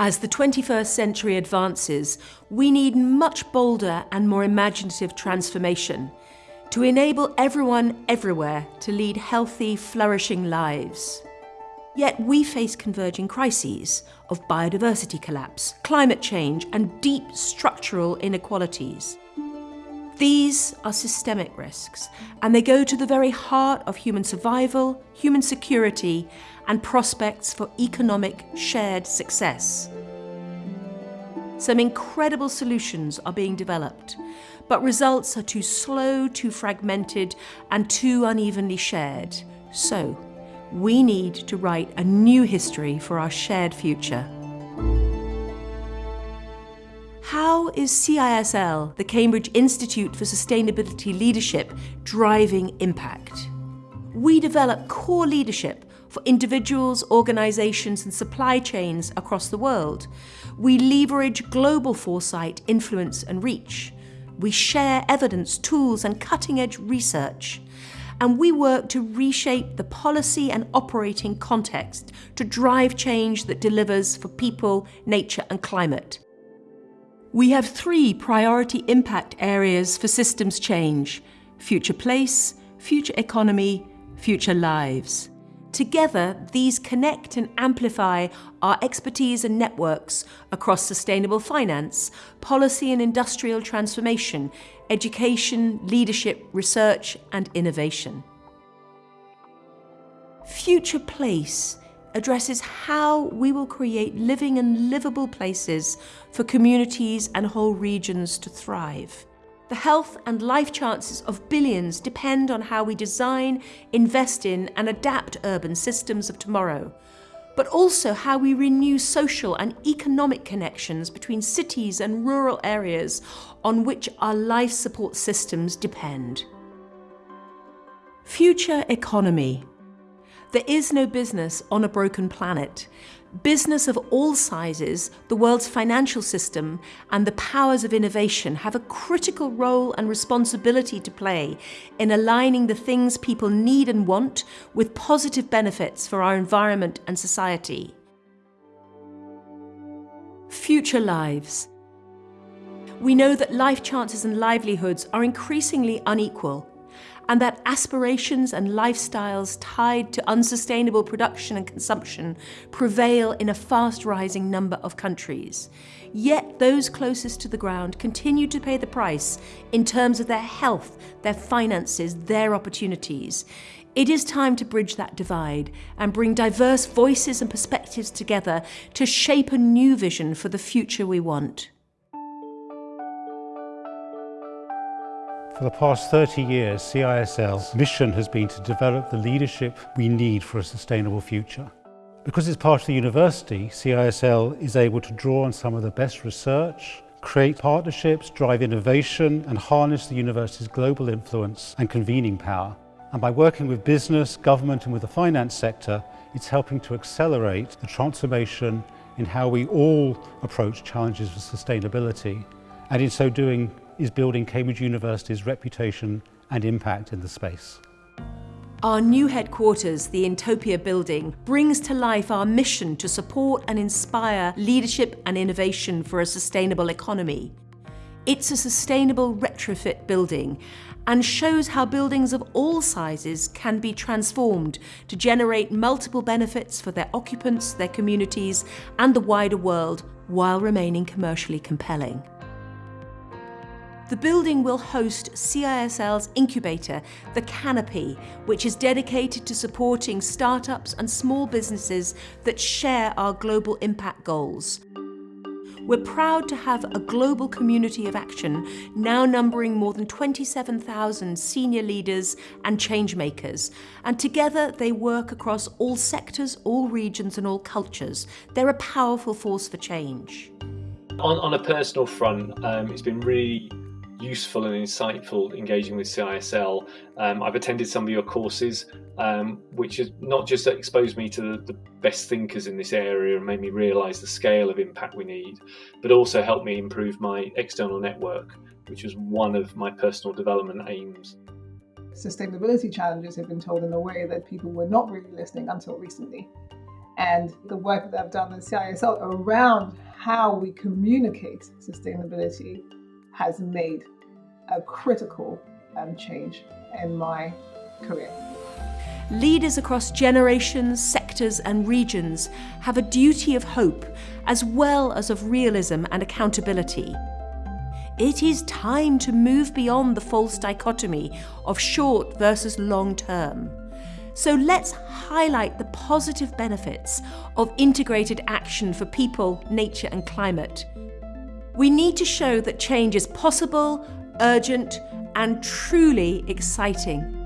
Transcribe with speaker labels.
Speaker 1: As the 21st century advances, we need much bolder and more imaginative transformation to enable everyone everywhere to lead healthy, flourishing lives. Yet we face converging crises of biodiversity collapse, climate change and deep structural inequalities. These are systemic risks, and they go to the very heart of human survival, human security, and prospects for economic shared success. Some incredible solutions are being developed, but results are too slow, too fragmented, and too unevenly shared. So, we need to write a new history for our shared future. How is CISL, the Cambridge Institute for Sustainability Leadership, driving impact? We develop core leadership for individuals, organisations and supply chains across the world. We leverage global foresight, influence and reach. We share evidence, tools and cutting-edge research. And we work to reshape the policy and operating context to drive change that delivers for people, nature and climate. We have three priority impact areas for systems change, future place, future economy, future lives. Together, these connect and amplify our expertise and networks across sustainable finance, policy and industrial transformation, education, leadership, research and innovation. Future Place addresses how we will create living and livable places for communities and whole regions to thrive. The health and life chances of billions depend on how we design, invest in and adapt urban systems of tomorrow, but also how we renew social and economic connections between cities and rural areas on which our life support systems depend. Future economy there is no business on a broken planet. Business of all sizes, the world's financial system and the powers of innovation have a critical role and responsibility to play in aligning the things people need and want with positive benefits for our environment and society. Future lives. We know that life chances and livelihoods are increasingly unequal and that aspirations and lifestyles tied to unsustainable production and consumption prevail in a fast rising number of countries. Yet those closest to the ground continue to pay the price in terms of their health, their finances, their opportunities. It is time to bridge that divide and bring diverse voices and perspectives together to shape a new vision for the future we want.
Speaker 2: For the past 30 years, CISL's mission has been to develop the leadership we need for a sustainable future. Because it's part of the university, CISL is able to draw on some of the best research, create partnerships, drive innovation and harness the university's global influence and convening power. And by working with business, government and with the finance sector, it's helping to accelerate the transformation in how we all approach challenges of sustainability and in so doing is building Cambridge University's reputation and impact in the space.
Speaker 1: Our new headquarters, the Entopia building, brings to life our mission to support and inspire leadership and innovation for a sustainable economy. It's a sustainable retrofit building and shows how buildings of all sizes can be transformed to generate multiple benefits for their occupants, their communities and the wider world while remaining commercially compelling. The building will host CISL's incubator, The Canopy, which is dedicated to supporting startups and small businesses that share our global impact goals. We're proud to have a global community of action now numbering more than 27,000 senior leaders and changemakers. And together they work across all sectors, all regions and all cultures. They're a powerful force for change.
Speaker 3: On, on a personal front, um, it's been really useful and insightful engaging with CISL. Um, I've attended some of your courses, um, which has not just exposed me to the, the, best thinkers in this area and made me realise the scale of impact we need, but also helped me improve my external network, which was one of my personal development aims.
Speaker 4: Sustainability challenges have been told in a way that people were not really listening until recently. And the work that I've done in CISL around how we communicate sustainability has made a critical um, change in my career.
Speaker 1: Leaders across generations, sectors, and regions have a duty of hope as well as of realism and accountability. It is time to move beyond the false dichotomy of short versus long term. So let's highlight the positive benefits of integrated action for people, nature, and climate. We need to show that change is possible, urgent, and truly exciting.